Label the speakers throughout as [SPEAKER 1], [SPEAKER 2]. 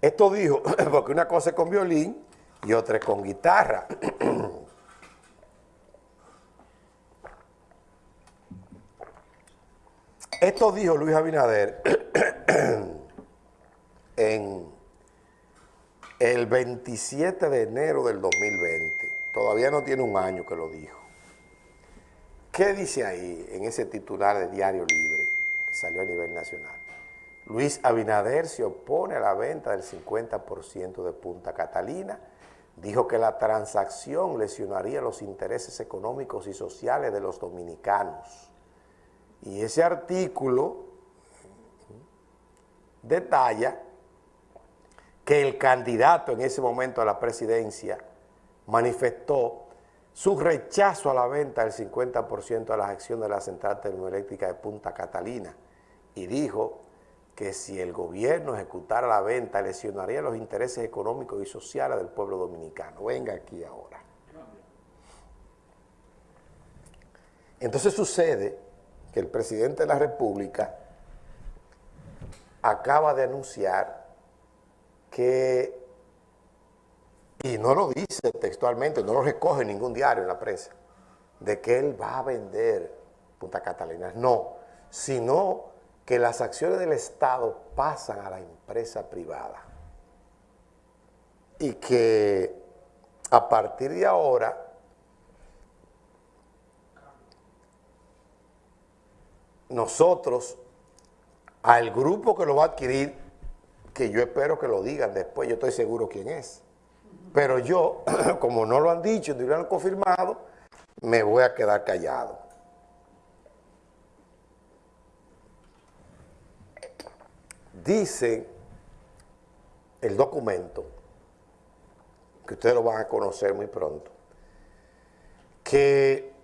[SPEAKER 1] Esto dijo, porque una cosa es con violín y otra es con guitarra. Esto dijo Luis Abinader en el 27 de enero del 2020. Todavía no tiene un año que lo dijo. ¿Qué dice ahí en ese titular de Diario Libre que salió a nivel nacional? Luis Abinader se opone a la venta del 50% de Punta Catalina. Dijo que la transacción lesionaría los intereses económicos y sociales de los dominicanos y ese artículo detalla que el candidato en ese momento a la presidencia manifestó su rechazo a la venta del 50% de las acciones de la central termoeléctrica de Punta Catalina y dijo que si el gobierno ejecutara la venta lesionaría los intereses económicos y sociales del pueblo dominicano. Venga aquí ahora. Entonces sucede que el presidente de la República acaba de anunciar que, y no lo dice textualmente, no lo recoge ningún diario en la prensa, de que él va a vender Punta Catalina. No, sino que las acciones del Estado pasan a la empresa privada. Y que a partir de ahora nosotros, al grupo que lo va a adquirir, que yo espero que lo digan después, yo estoy seguro quién es. Pero yo, como no lo han dicho, ni lo han confirmado, me voy a quedar callado. Dice el documento, que ustedes lo van a conocer muy pronto, que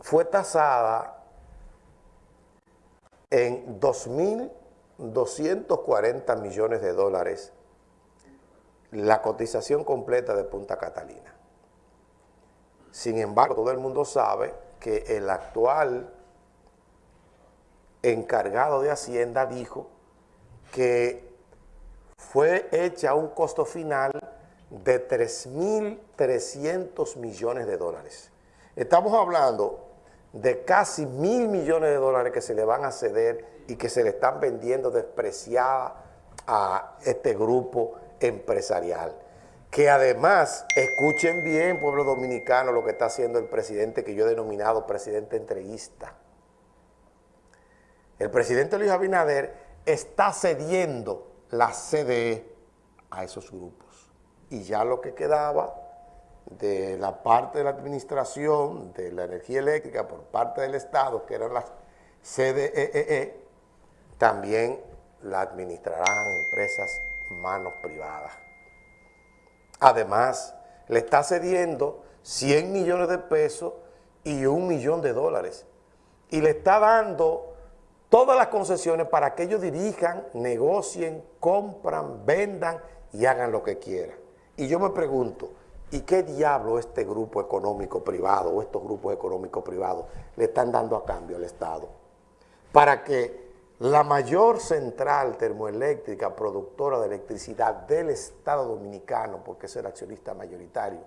[SPEAKER 1] fue tasada en 2.240 millones de dólares la cotización completa de Punta Catalina. Sin embargo, todo el mundo sabe que el actual encargado de Hacienda dijo que fue hecha un costo final de 3.300 millones de dólares. Estamos hablando de casi mil millones de dólares que se le van a ceder y que se le están vendiendo despreciada a este grupo empresarial. Que además, escuchen bien, pueblo dominicano, lo que está haciendo el presidente que yo he denominado presidente entreguista. El presidente Luis Abinader está cediendo la CDE a esos grupos. Y ya lo que quedaba de la parte de la administración de la energía eléctrica por parte del Estado, que eran las CDEE, e, también la administrarán empresas manos privadas. Además, le está cediendo 100 millones de pesos y un millón de dólares. Y le está dando todas las concesiones para que ellos dirijan, negocien, compran, vendan y hagan lo que quieran. Y yo me pregunto, ¿Y qué diablo este grupo económico privado o estos grupos económicos privados le están dando a cambio al Estado? Para que la mayor central termoeléctrica productora de electricidad del Estado Dominicano, porque es el accionista mayoritario,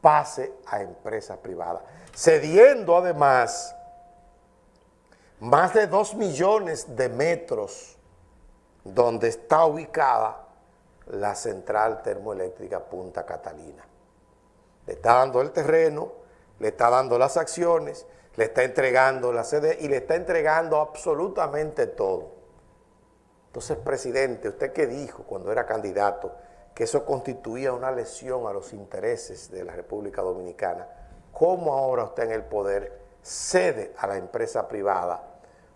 [SPEAKER 1] pase a empresas privadas, cediendo además más de dos millones de metros donde está ubicada la central termoeléctrica Punta Catalina. Le está dando el terreno, le está dando las acciones, le está entregando la sede y le está entregando absolutamente todo. Entonces, presidente, ¿usted qué dijo cuando era candidato? Que eso constituía una lesión a los intereses de la República Dominicana. ¿Cómo ahora usted en el poder cede a la empresa privada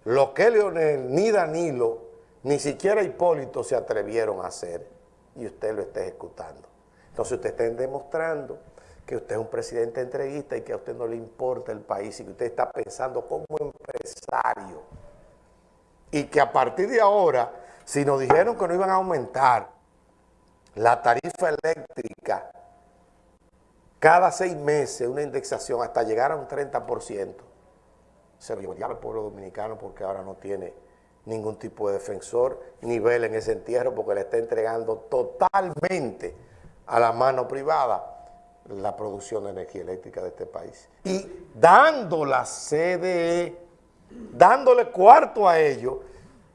[SPEAKER 1] lo que Leonel, ni Danilo, ni siquiera Hipólito se atrevieron a hacer y usted lo está ejecutando? Entonces usted está demostrando que usted es un presidente entreguista y que a usted no le importa el país y que usted está pensando como empresario. Y que a partir de ahora, si nos dijeron que no iban a aumentar la tarifa eléctrica cada seis meses, una indexación hasta llegar a un 30%, se lo llevaría al pueblo dominicano porque ahora no tiene ningún tipo de defensor ni vela en ese entierro porque le está entregando totalmente a la mano privada la producción de energía eléctrica de este país. Y dando la CDE, dándole cuarto a ellos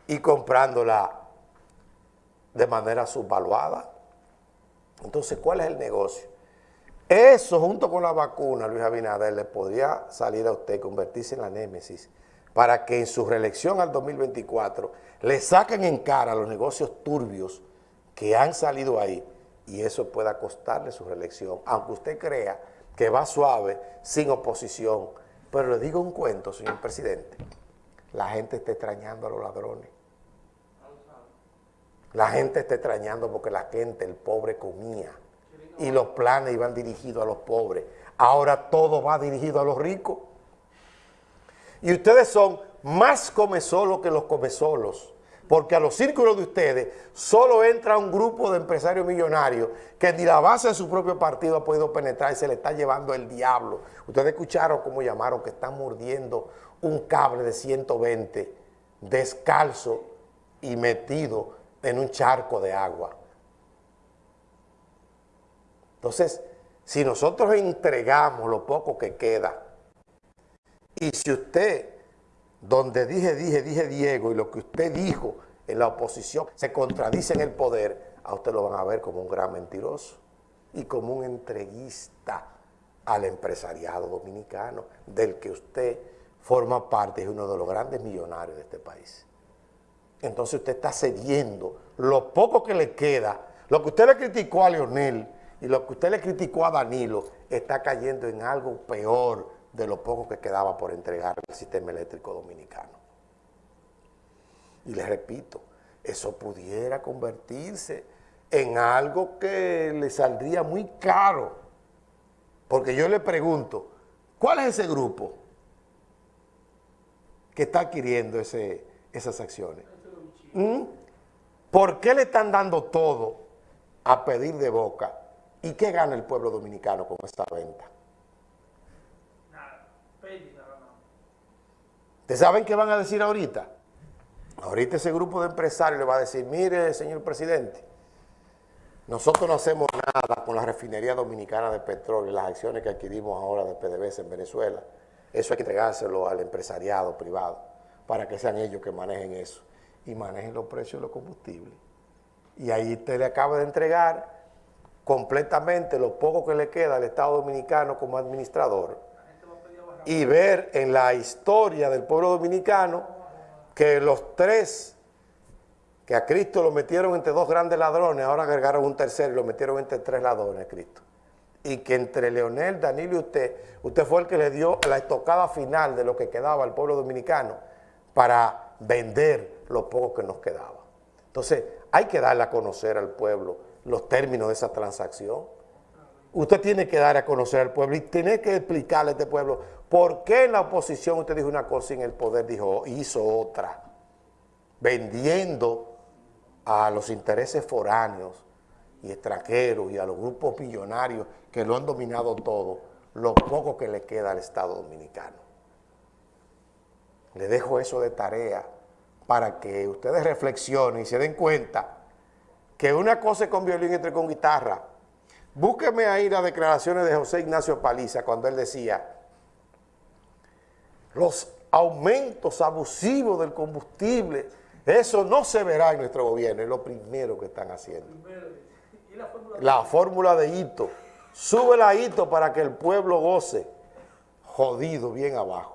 [SPEAKER 1] y comprándola de manera subvaluada. Entonces, ¿cuál es el negocio? Eso junto con la vacuna, Luis Abinader, le podría salir a usted, convertirse en la némesis, para que en su reelección al 2024 le saquen en cara los negocios turbios que han salido ahí y eso pueda costarle su reelección, aunque usted crea que va suave, sin oposición. Pero le digo un cuento, señor presidente, la gente está extrañando a los ladrones. La gente está extrañando porque la gente, el pobre comía y los planes iban dirigidos a los pobres. Ahora todo va dirigido a los ricos. Y ustedes son más comesolos que los comesolos porque a los círculos de ustedes solo entra un grupo de empresarios millonarios que ni la base de su propio partido ha podido penetrar y se le está llevando el diablo. Ustedes escucharon cómo llamaron que están mordiendo un cable de 120 descalzo y metido en un charco de agua. Entonces, si nosotros entregamos lo poco que queda, y si usted donde dije, dije, dije Diego y lo que usted dijo en la oposición se contradice en el poder, a usted lo van a ver como un gran mentiroso y como un entreguista al empresariado dominicano, del que usted forma parte, es uno de los grandes millonarios de este país. Entonces usted está cediendo lo poco que le queda, lo que usted le criticó a Leonel y lo que usted le criticó a Danilo, está cayendo en algo peor, de lo poco que quedaba por entregar al sistema eléctrico dominicano. Y les repito, eso pudiera convertirse en algo que le saldría muy caro. Porque yo le pregunto, ¿cuál es ese grupo que está adquiriendo esas acciones? ¿Mm? ¿Por qué le están dando todo a pedir de boca? ¿Y qué gana el pueblo dominicano con esta venta? ¿Ustedes saben qué van a decir ahorita? Ahorita ese grupo de empresarios le va a decir, mire, señor presidente, nosotros no hacemos nada con la refinería dominicana de petróleo, las acciones que adquirimos ahora de PDVSA en Venezuela. Eso hay que entregárselo al empresariado privado para que sean ellos que manejen eso y manejen los precios de los combustibles. Y ahí usted le acaba de entregar completamente lo poco que le queda al Estado Dominicano como administrador y ver en la historia del pueblo dominicano que los tres que a Cristo lo metieron entre dos grandes ladrones, ahora agregaron un tercero y lo metieron entre tres ladrones a Cristo. Y que entre Leonel, Danilo y usted, usted fue el que le dio la estocada final de lo que quedaba al pueblo dominicano para vender lo poco que nos quedaba. Entonces, hay que darle a conocer al pueblo los términos de esa transacción. Usted tiene que dar a conocer al pueblo y tiene que explicarle a este pueblo ¿Por qué en la oposición usted dijo una cosa y en el poder dijo, hizo otra? Vendiendo a los intereses foráneos y extranjeros y a los grupos millonarios que lo han dominado todo, lo poco que le queda al Estado Dominicano. Le dejo eso de tarea para que ustedes reflexionen y se den cuenta que una cosa es con violín y otra con guitarra. Búsqueme ahí las declaraciones de José Ignacio Paliza cuando él decía los aumentos abusivos del combustible, eso no se verá en nuestro gobierno, es lo primero que están haciendo. La fórmula de hito, sube la hito para que el pueblo goce, jodido bien abajo.